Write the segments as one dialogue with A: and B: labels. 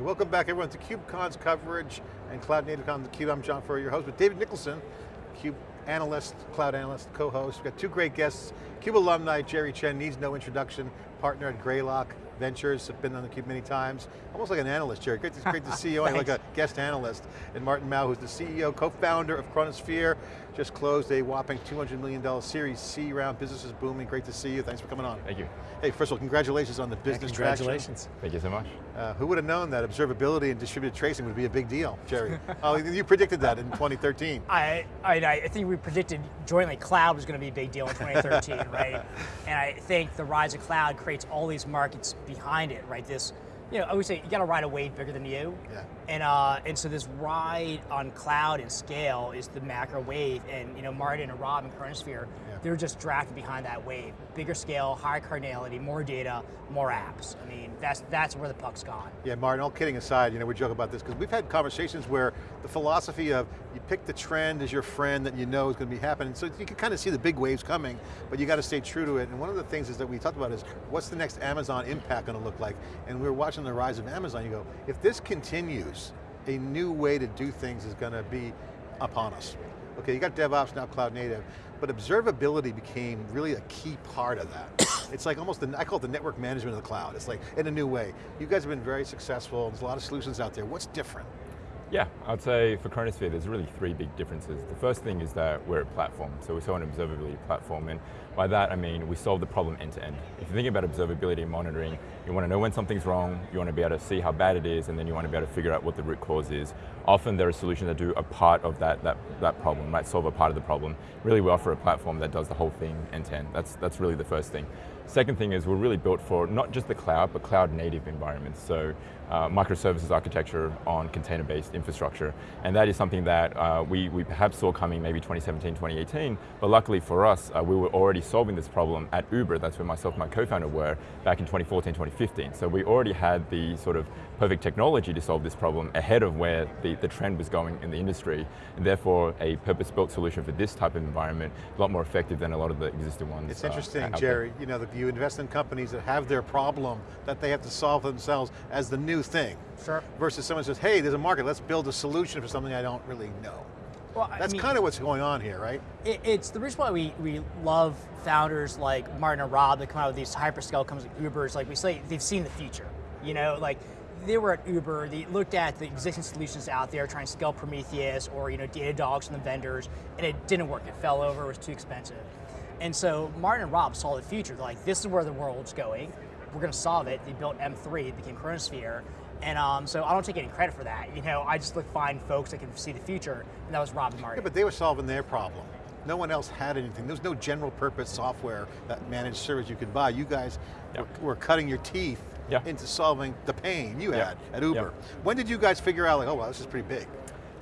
A: Hey, welcome back everyone to KubeCon's coverage and Cloud Native Con theCUBE. I'm John Furrier, your host with David Nicholson, CUBE analyst, cloud analyst, co-host. We've got two great guests, CUBE alumni, Jerry Chen, needs no introduction, partner at Greylock Ventures, have been on theCUBE many times. Almost like an analyst, Jerry. Great to, great to see you, like a guest analyst. And Martin Mao, who's the CEO, co-founder of Chronosphere, just closed a whopping $200 million Series C round. Business is booming, great to see you. Thanks for coming on.
B: Thank you.
A: Hey, first of all, congratulations on the business
C: yeah, congratulations.
A: traction.
B: Thank you so much.
A: Uh, who would have known that observability and distributed tracing would be a big deal, Jerry? oh, you predicted that in 2013.
C: I, I, I think we predicted jointly cloud was going to be a big deal in 2013, right? And I think the rise of cloud creates all these markets behind it, right? This, you know, I always say you got to ride a wave bigger than you.
A: Yeah.
C: And uh, and so this ride on cloud and scale is the macro wave, and you know, Martin and Rob and Chronosphere. They're just drafted behind that wave. Bigger scale, higher cardinality, more data, more apps. I mean, that's that's where the puck's gone.
A: Yeah, Martin. All kidding aside, you know, we joke about this because we've had conversations where the philosophy of you pick the trend as your friend that you know is going to be happening. So you can kind of see the big waves coming, but you got to stay true to it. And one of the things is that we talked about is what's the next Amazon impact going to look like? And we were watching the rise of Amazon. You go, if this continues a new way to do things is going to be upon us. Okay, you got DevOps, now cloud native, but observability became really a key part of that. it's like almost, the, I call it the network management of the cloud. It's like, in a new way. You guys have been very successful, there's a lot of solutions out there. What's different?
B: Yeah, I'd say for Chronosphere, there's really three big differences. The first thing is that we're a platform, so we're an observability platform, and by that I mean we solve the problem end to end. If you think about observability and monitoring, you want to know when something's wrong, you want to be able to see how bad it is, and then you want to be able to figure out what the root cause is. Often there are solutions that do a part of that, that, that problem, might solve a part of the problem. Really we offer a platform that does the whole thing end to end. That's, that's really the first thing. Second thing is we're really built for not just the cloud, but cloud native environments. So uh, microservices architecture on container-based infrastructure. And that is something that uh, we, we perhaps saw coming maybe 2017, 2018, but luckily for us, uh, we were already solving this problem at Uber, that's where myself and my co-founder were, back in 2014, 2015. So we already had the sort of perfect technology to solve this problem ahead of where the, the trend was going in the industry, and therefore a purpose-built solution for this type of environment, a lot more effective than a lot of the existing ones.
A: It's uh, interesting, Jerry, you know, that you invest in companies that have their problem that they have to solve themselves as the new thing.
C: Sure.
A: Versus someone says, hey, there's a market, let's build a solution for something I don't really know. Well, That's I mean, kind of what's going on here, right?
C: It, it's the reason why we, we love founders like Martin and Rob that come out with these hyperscale companies like Uber's, like we say, they've seen the future. You know, like they were at Uber, they looked at the existing solutions out there, trying to scale Prometheus or you know, Datadogs from the vendors, and it didn't work, it fell over, it was too expensive. And so Martin and Rob saw the future, They're like this is where the world's going, we're going to solve it. They built M3, it became Chronosphere, and um, so I don't take any credit for that. You know, I just look find folks that can see the future, and that was Rob and Martin.
A: Yeah, but they were solving their problem. No one else had anything. There was no general purpose software that managed service you could buy. You guys yep. were, were, cutting your teeth yep. into solving the pain you yep. had at Uber. When did you guys figure out like, oh wow, this is pretty big?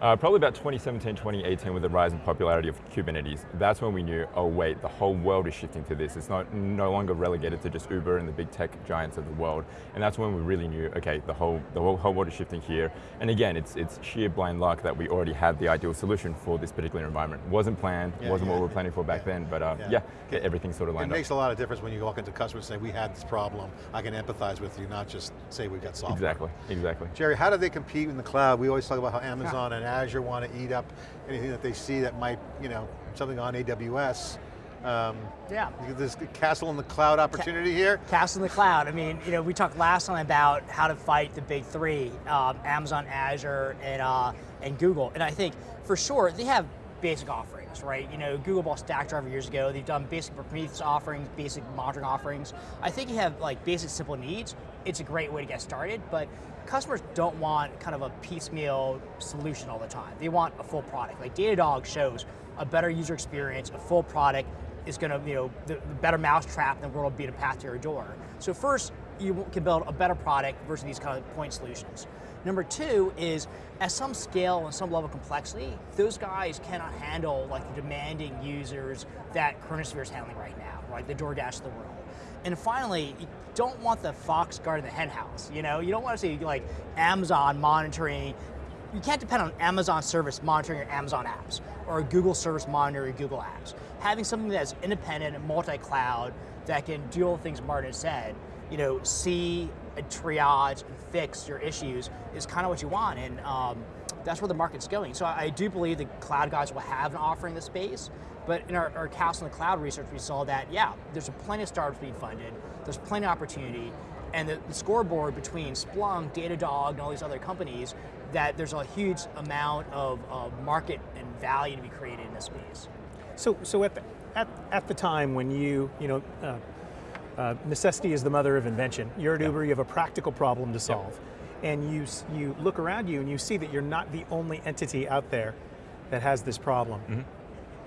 B: Uh, probably about 2017, 2018 with the rise in popularity of Kubernetes. That's when we knew, oh wait, the whole world is shifting to this. It's not no longer relegated to just Uber and the big tech giants of the world. And that's when we really knew, okay, the whole the whole, whole world is shifting here. And again, it's it's sheer blind luck that we already had the ideal solution for this particular environment. Wasn't planned, yeah, wasn't yeah. what we were planning for back yeah. then, but uh, yeah, everything sort of lined
A: up. It makes a lot of difference when you walk into customers and say, we had this problem, I can empathize with you, not just say we've got software.
B: Exactly, exactly.
A: Jerry, how do they compete in the cloud? We always talk about how Amazon and Azure want to eat up anything that they see that might, you know, something on AWS. Um,
C: yeah.
A: This castle in the cloud opportunity
C: Ca
A: here.
C: Castle in the cloud. I mean, you know, we talked last time about how to fight the big three, um, Amazon, Azure, and uh, and Google. And I think for sure they have basic offerings, right? You know, Google bought Stackdriver years ago. They've done basic Prometheus offerings, basic monitoring offerings. I think you have like basic simple needs. It's a great way to get started, but customers don't want kind of a piecemeal solution all the time. They want a full product. Like Datadog shows a better user experience, a full product is going to, you know, the, the better mousetrap than world will be to path to your door. So first, you can build a better product versus these kind of point solutions. Number two is, at some scale and some level of complexity, those guys cannot handle like the demanding users that Chronosphere is handling right now, right? The DoorDash of the world. And finally, you don't want the fox guarding the henhouse. You know, you don't want to see like Amazon monitoring. You can't depend on Amazon service monitoring your Amazon apps or Google service monitoring your Google apps. Having something that's independent and multi-cloud that can do all the things Martin said, you know, see and triage and fix your issues is kind of what you want. And um, that's where the market's going. So I, do believe the cloud guys will have an offering in the space, but in our, our Castle in the Cloud research, we saw that, yeah, there's a plenty of startups being funded, there's plenty of opportunity, and the, the scoreboard between Splunk, Datadog, and all these other companies, that there's a huge amount of, of market and value to be created in this space.
D: So, so at the, at, at the time when you, you know, uh, uh, necessity is the mother of invention. You're at Uber, you have a practical problem to solve. And you, you look around you and you see that you're not the only entity out there that has this problem.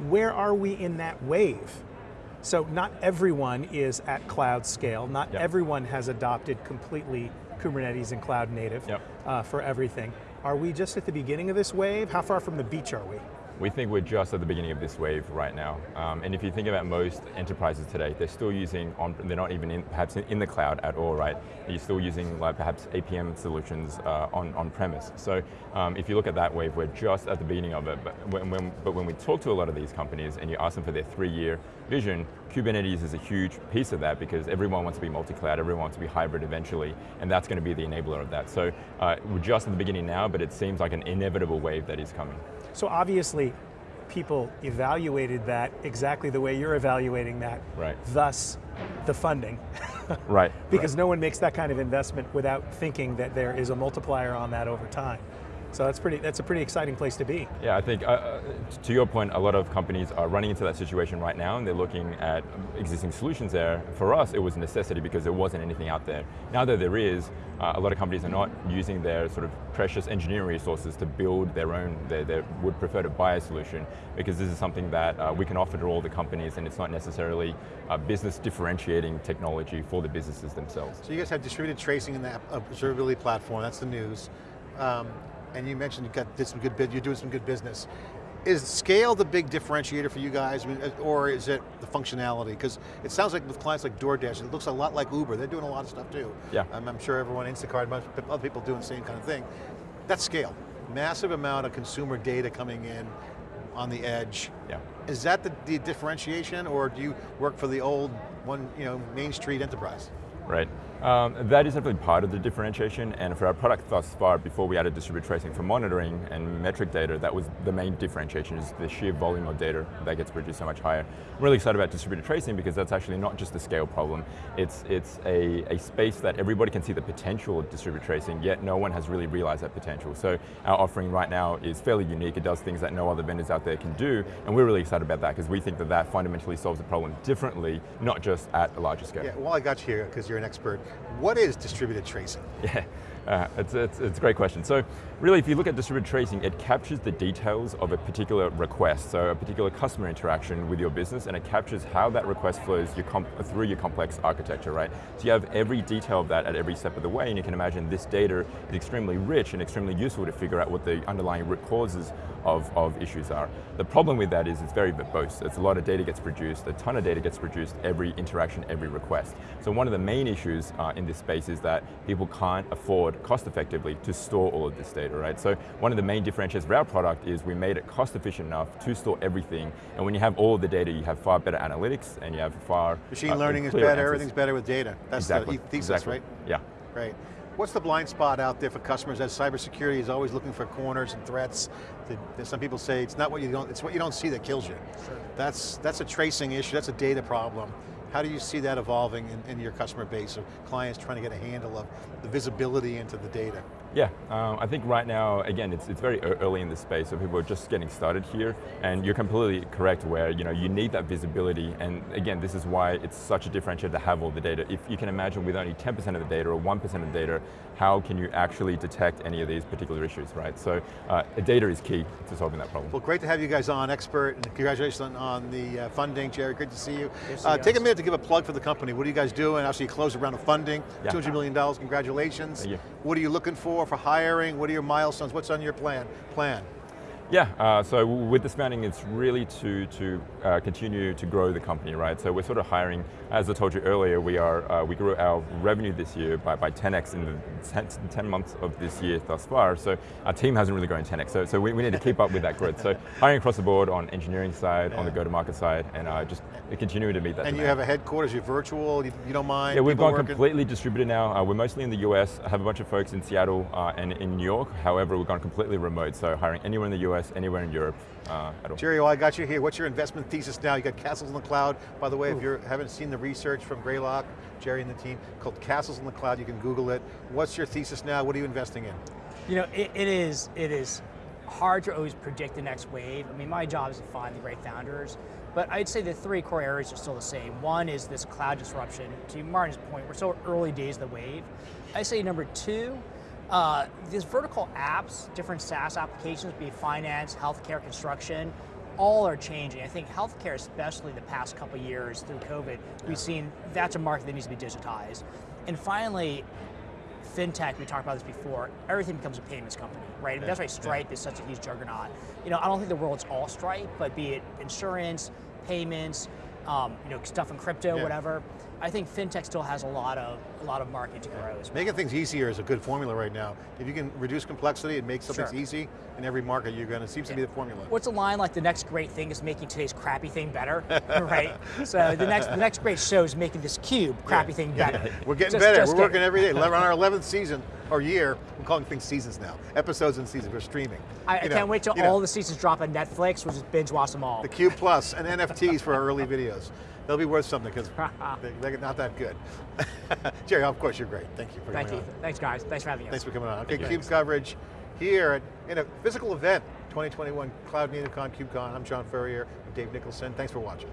D: Where are we in that wave? So not everyone is at cloud scale, not
B: Yep.
D: everyone has adopted completely Kubernetes and cloud native
B: Yep.
D: uh, for everything. Are we just at the beginning of this wave? How far from the beach are we?
B: We think we're just at the beginning of this wave right now. Um, and if you think about most enterprises today, they're still using, on, they're not even in, perhaps in the cloud at all, right? You're still using like perhaps APM solutions uh, on, on premise. So um, if you look at that wave, we're just at the beginning of it. But when, when, but when we talk to a lot of these companies and you ask them for their three-year vision, Kubernetes is a huge piece of that because everyone wants to be multi-cloud, everyone wants to be hybrid eventually, and that's going to be the enabler of that. So uh, we're just at the beginning now, but it seems like an inevitable wave that is coming.
D: So obviously, people evaluated that exactly the way you're evaluating that.
B: Right.
D: Thus, the funding.
B: Right.
D: because no one makes that kind of investment without thinking that there is a multiplier on that over time. So that's pretty. That's a pretty exciting place to be.
B: Yeah, I think, uh, uh, to your point, a lot of companies are running into that situation right now and they're looking at existing solutions there. For us, it was a necessity because there wasn't anything out there. Now that there is, uh, a lot of companies are not using their sort of precious engineering resources to build their own, they, they would prefer to buy a solution because this is something that uh, we can offer to all the companies and it's not necessarily uh, business differentiating technology for the businesses themselves.
A: So you guys have distributed tracing in the observability platform, that's the news. Um, and you mentioned you got did some good bid, you're doing some good business. Is scale the big differentiator for you guys, or is it the functionality? Because it sounds like with clients like DoorDash, it looks a lot like Uber. They're doing a lot of stuff too.
B: Yeah.
A: I'm, I'm sure everyone, Instacart, other people doing the same kind of thing. That's scale. Massive amount of consumer data coming in on the edge.
B: Yeah.
A: Is that the, the differentiation, or do you work for the old one, you know, Main Street enterprise?
B: Right. Um, that is definitely part of the differentiation, and for our product thus far, before we added distributed tracing for monitoring and metric data, that was the main differentiation, is the sheer volume of data that gets produced so much higher. I'm really excited about distributed tracing because that's actually not just a scale problem, it's, it's a, a space that everybody can see the potential of distributed tracing, yet no one has really realized that potential. So our offering right now is fairly unique, it does things that no other vendors out there can do, and we're really excited about that because we think that that fundamentally solves the problem differently, not just at a larger scale.
A: Yeah, well I got you here, because you're an expert. What is distributed tracing?
B: Yeah, uh, it's, it's, it's a great question. So really, if you look at distributed tracing, it captures the details of a particular request, so a particular customer interaction with your business, and it captures how that request flows your through your complex architecture, right? So you have every detail of that at every step of the way, and you can imagine this data is extremely rich and extremely useful to figure out what the underlying root causes of, of issues are. The problem with that is it's very verbose. It's a lot of data gets produced, a ton of data gets produced every interaction, every request. So one of the main issues uh, in this space is that people can't afford cost effectively to store all of this data, right? So one of the main differentiators for our product is we made it cost efficient enough to store everything, and when you have all of the data, you have far better analytics, and you have far
A: Machine
B: uh,
A: learning is better,
B: answers.
A: everything's better with data. That's
B: exactly.
A: the thesis,
B: exactly.
A: right?
B: Yeah.
A: Right. What's the blind spot out there for customers as cybersecurity is always looking for corners and threats? The- Some people say it's not what you don't, it's what you don't see that kills you.
C: Sure.
A: That's, that's a tracing issue, that's a data problem. How do you see that evolving in, in your customer base of clients trying to get a handle of the visibility into the data?
B: Yeah, um, I think right now, again, it's, it's very early in the space, so people are just getting started here, and you're completely correct where you, know, you need that visibility, and again, this is why it's such a differentiator to have all the data. If you can imagine with only 10% of the data or 1% of the data, how can you actually detect any of these particular issues, right? So uh, data is key to solving that problem.
A: Well, great to have you guys on, expert, and congratulations on, on the uh, funding. Jerry, great to see you.
C: Good to see
A: Uh, take a minute to give a plug for the company. What are you guys doing? Obviously, you closed a round of funding,
B: Yeah.
A: $200 million, congratulations.
B: Thank you.
A: What are you looking for for hiring? What are your milestones? What's on your plan? Plan.
B: Yeah, uh, so with this founding, it's really to, to uh, continue to grow the company, right? So we're sort of hiring, as I told you earlier, we are uh, we grew our revenue this year by, by 10x in the 10, 10, months of this year thus far. So our team hasn't really grown 10x. So, so we, we need to keep up with that growth. So hiring across the board on engineering side, yeah. on the go-to-market side, and uh, just continuing to meet that.
A: And
B: demand.
A: you have a headquarters, you're virtual, you, you don't mind.
B: Yeah, we've gone
A: working?
B: completely distributed now. Uh, we're mostly in the US. I have a bunch of folks in Seattle uh, and in New York. However, we've gone completely remote. So hiring anywhere in the US, anywhere in Europe. Uh,
A: Jerry, well, I got you here. What's your investment thesis now? You got Castles in the Cloud. By the way, Ooh. if you haven't seen the research from Greylock, Jerry and the team, called Castles in the Cloud, you can Google it. What's your thesis now? What are you investing in?
C: You know, it, it is it is hard to always predict the next wave. I mean, my job is to find the great founders, but I'd say the three core areas are still the same. One is this cloud disruption. To Martin's point, we're still early days of the wave. I'd say number two, uh, these vertical apps, different SaaS applications, be it finance, healthcare, construction, all are changing. I think healthcare, especially the past couple years through COVID, we've seen that's a market that needs to be digitized. And finally, fintech, we talked about this before, everything becomes a payments company, right? Yeah. that's why Stripe yeah. is such a huge juggernaut. You know, I don't think the world's all Stripe, but be it insurance, payments, um, you know, stuff in crypto, yeah. whatever. I think fintech still has a lot of a lot of market to grow. Well.
A: Making things easier is a good formula right now. If you can reduce complexity and make something
C: sure.
A: easy in every market, you're going to seems yeah. to be the formula.
C: What's a line like the next great thing is making today's crappy thing better, right? So the next the next great show is making this cube crappy yeah. thing better.
A: We're getting just, better. Just We're working every day. We're on our 11th season or year. We're calling things seasons now. Episodes and seasons. We're streaming.
C: I, I can't wait till all know. the seasons drop on Netflix. We'll just binge watch them all.
A: The Cube Plus and NFTs for our early videos they'll be worth something because they, are not that good. Jerry, of course, you're great. Thank you for
C: Thank
A: coming
C: you. on. Thanks, guys. Thanks for having us.
A: Thanks for coming on. Okay, CUBE coverage here at, in a physical event, 2021 Cloud NativeCon, KubeCon. I'm John Furrier, Dave Nicholson. Thanks for watching.